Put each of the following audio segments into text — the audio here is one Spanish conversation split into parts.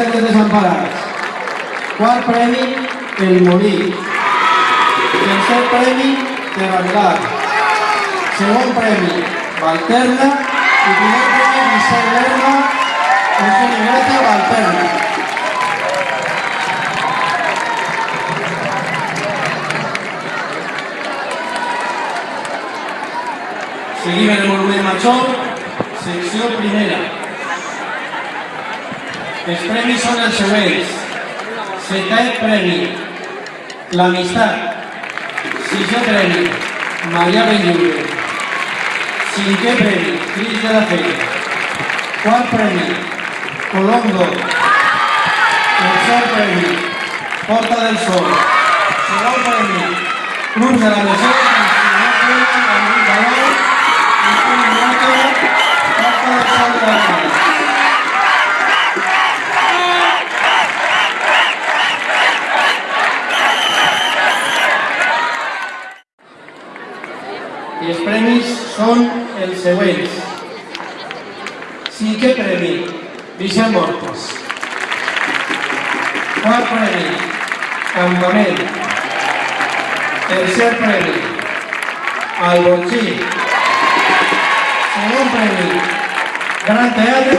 Virgen de Desamparats. Quart premi, El Molí. Tercer premi, Terrangar. Segon premi, Valterna. I primer premi, Vicent Lerma, Eugeni Greta, Valterna. Seguim en el monument major, secció primera. Els premis són els següents. Setè premi, l'amistat. Sisè premi, Maria Benlliure. Cinquè premi, Cris de la Fe. Quart premi, Colombo. Tercer premi, Porta del Sol. Segon premi, Club de la Legió, i els premis són els següents. Cinquè premi, Vicent Mortes. Quart premi, Campament. Tercer premi, Alborgí. Segon premi, Gran Teatre.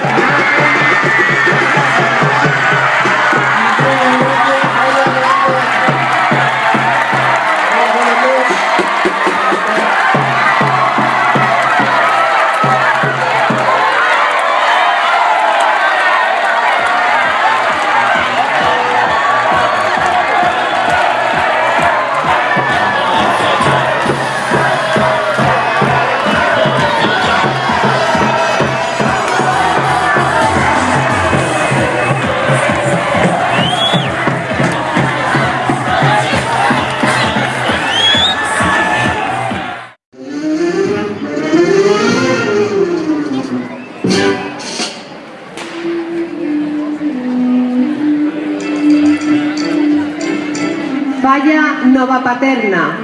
Paterna.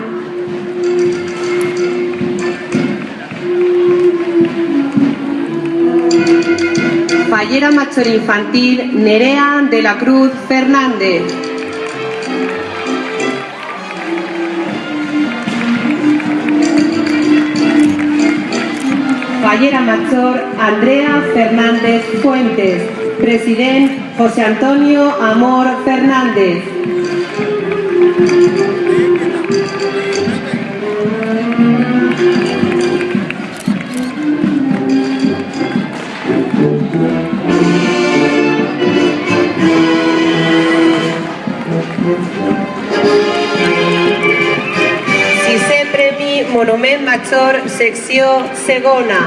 Fallera Mayor Infantil Nerea de la Cruz Fernández. Fallera Mayor Andrea Fernández Fuentes. Presidente José Antonio Amor Fernández. Monument Major, secció segona.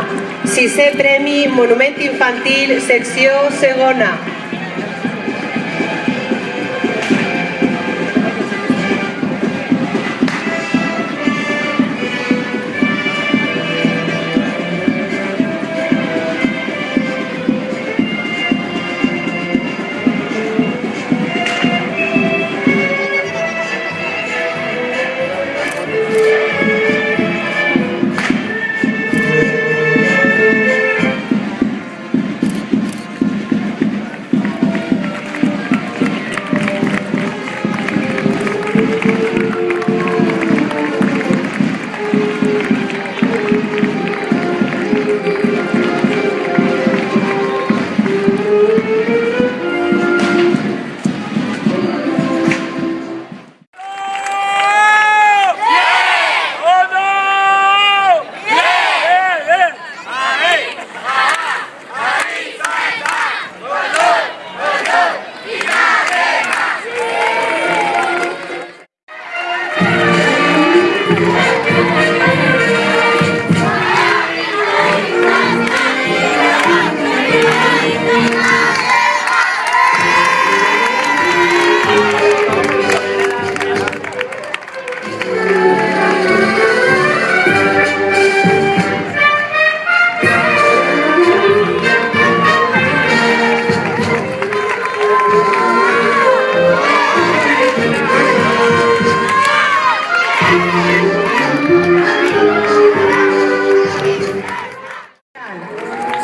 Sisè Premi Monument Infantil, secció segona.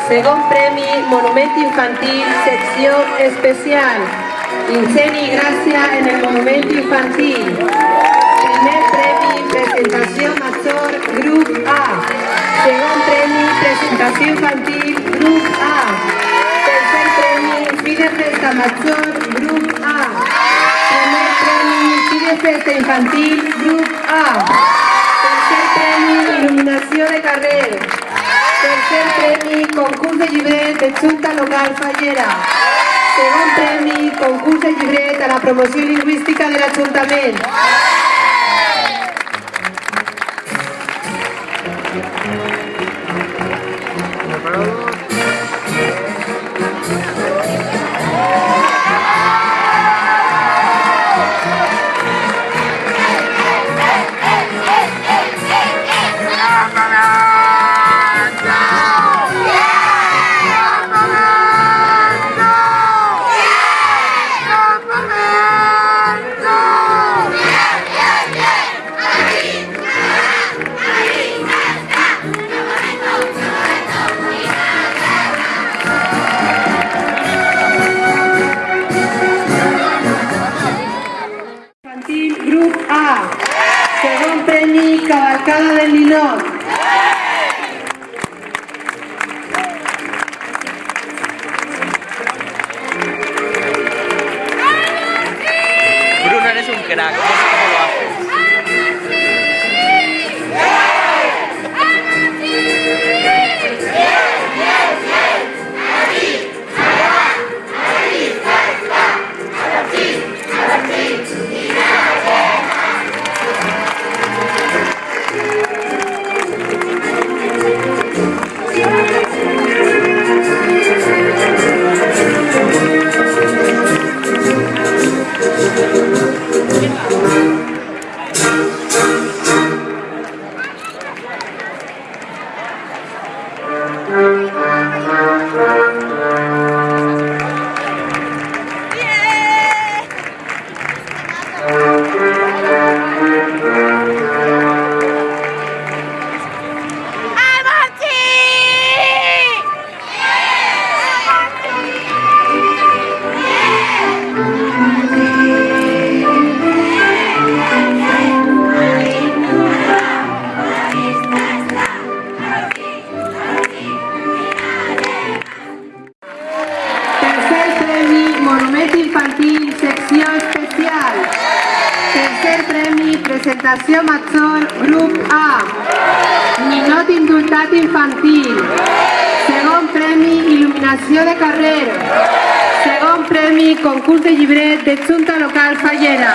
Segon Premi Monumento Infantil, secció especial. Ingeni Gràcia en el Monumento Infantil. Primer premi, presentació major, grup A. Segon premi, presentació infantil, grup A. Tercer premi, fi de festa major, grup A. Primer premi, fi de festa infantil, grup A. Tercer premi, il·luminació de carrer. Tercer premi, concurs de llibret de Junta Local Fallera. Segon premi, concurs de llibret a la promoció lingüística de l'Ajuntament. রাখ Monument Infantil, secció especial. Tercer premi, presentació major, grup A. Ninot indultat infantil. Segon premi, il·luminació de carrer. Segon premi, concurs de llibret de Junta Local Fallera.